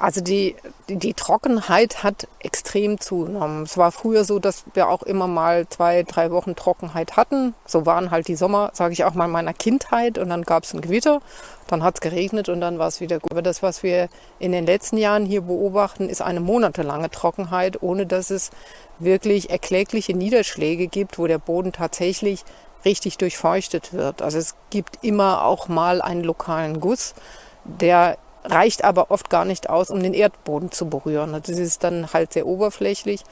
Also die, die, die, Trockenheit hat extrem zugenommen. Es war früher so, dass wir auch immer mal zwei, drei Wochen Trockenheit hatten. So waren halt die Sommer, sage ich auch mal, meiner Kindheit. Und dann gab es ein Gewitter, dann hat es geregnet und dann war es wieder gut. Aber das, was wir in den letzten Jahren hier beobachten, ist eine monatelange Trockenheit, ohne dass es wirklich erklägliche Niederschläge gibt, wo der Boden tatsächlich richtig durchfeuchtet wird. Also es gibt immer auch mal einen lokalen Guss, der reicht aber oft gar nicht aus, um den Erdboden zu berühren. Das ist dann halt sehr oberflächlich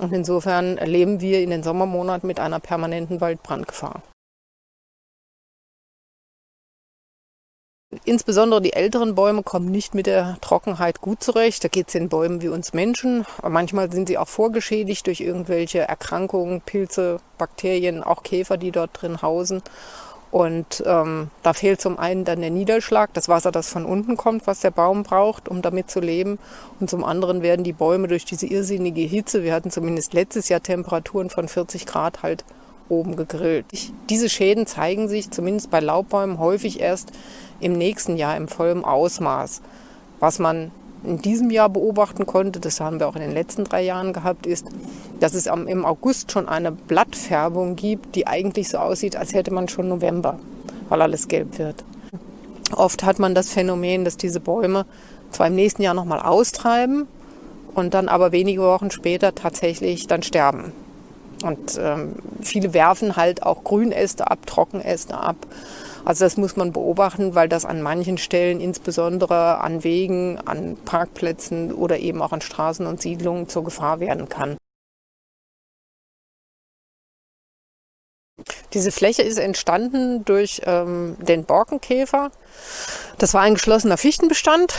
und insofern leben wir in den Sommermonaten mit einer permanenten Waldbrandgefahr. Insbesondere die älteren Bäume kommen nicht mit der Trockenheit gut zurecht. Da geht es den Bäumen wie uns Menschen. manchmal sind sie auch vorgeschädigt durch irgendwelche Erkrankungen, Pilze, Bakterien, auch Käfer, die dort drin hausen. Und ähm, da fehlt zum einen dann der Niederschlag, das Wasser, das von unten kommt, was der Baum braucht, um damit zu leben. Und zum anderen werden die Bäume durch diese irrsinnige Hitze, wir hatten zumindest letztes Jahr Temperaturen von 40 Grad halt oben gegrillt. Diese Schäden zeigen sich zumindest bei Laubbäumen häufig erst im nächsten Jahr im vollen Ausmaß. Was man in diesem Jahr beobachten konnte, das haben wir auch in den letzten drei Jahren gehabt, ist, dass es im August schon eine Blattfärbung gibt, die eigentlich so aussieht, als hätte man schon November, weil alles gelb wird. Oft hat man das Phänomen, dass diese Bäume zwar im nächsten Jahr nochmal austreiben und dann aber wenige Wochen später tatsächlich dann sterben. Und ähm, viele werfen halt auch Grünäste ab, Trockenäste ab. Also das muss man beobachten, weil das an manchen Stellen, insbesondere an Wegen, an Parkplätzen oder eben auch an Straßen und Siedlungen zur Gefahr werden kann. Diese Fläche ist entstanden durch ähm, den Borkenkäfer. Das war ein geschlossener Fichtenbestand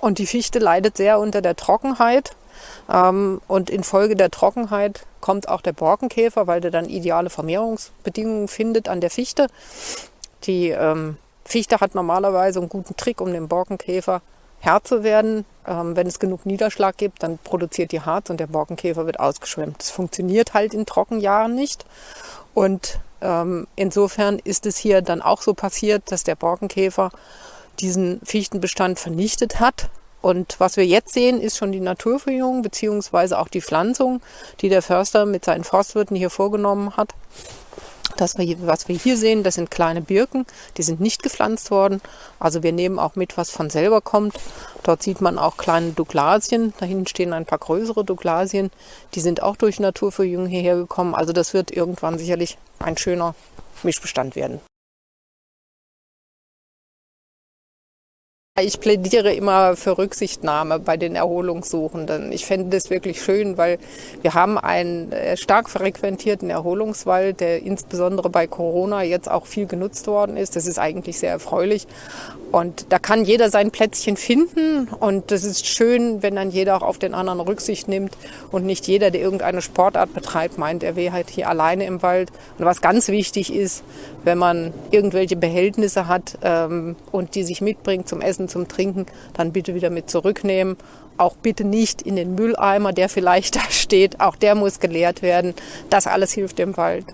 und die Fichte leidet sehr unter der Trockenheit. Ähm, und infolge der Trockenheit kommt auch der Borkenkäfer, weil der dann ideale Vermehrungsbedingungen findet an der Fichte. Die ähm, Fichte hat normalerweise einen guten Trick, um dem Borkenkäfer Herr zu werden. Ähm, wenn es genug Niederschlag gibt, dann produziert die Harz und der Borkenkäfer wird ausgeschwemmt. Das funktioniert halt in Trockenjahren nicht. Und ähm, insofern ist es hier dann auch so passiert, dass der Borkenkäfer diesen Fichtenbestand vernichtet hat. Und was wir jetzt sehen, ist schon die Naturverjüngung beziehungsweise auch die Pflanzung, die der Förster mit seinen Forstwirten hier vorgenommen hat. Das, was wir hier sehen, das sind kleine Birken, die sind nicht gepflanzt worden. Also wir nehmen auch mit, was von selber kommt. Dort sieht man auch kleine Douglasien. Da hinten stehen ein paar größere Douglasien. Die sind auch durch Naturverjüngung hierher gekommen. Also das wird irgendwann sicherlich ein schöner Mischbestand werden. Ich plädiere immer für Rücksichtnahme bei den Erholungssuchenden. Ich fände das wirklich schön, weil wir haben einen äh, stark frequentierten Erholungswald, der insbesondere bei Corona jetzt auch viel genutzt worden ist. Das ist eigentlich sehr erfreulich. Und da kann jeder sein Plätzchen finden. Und das ist schön, wenn dann jeder auch auf den anderen Rücksicht nimmt und nicht jeder, der irgendeine Sportart betreibt, meint, er wäre halt hier alleine im Wald. Und was ganz wichtig ist, wenn man irgendwelche Behältnisse hat ähm, und die sich mitbringt zum Essen, zum Trinken, dann bitte wieder mit zurücknehmen. Auch bitte nicht in den Mülleimer, der vielleicht da steht. Auch der muss geleert werden. Das alles hilft dem Wald.